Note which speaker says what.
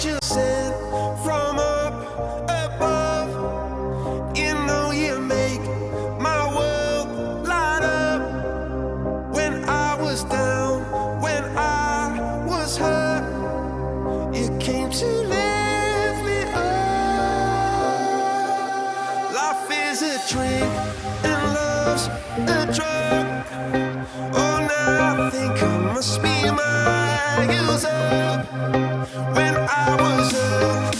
Speaker 1: angel sent from up above. You know you make my world light up. When I was down, when I was hurt You came to lift me up. Life is a dream and love's a drug. Oh, nothing. When I was a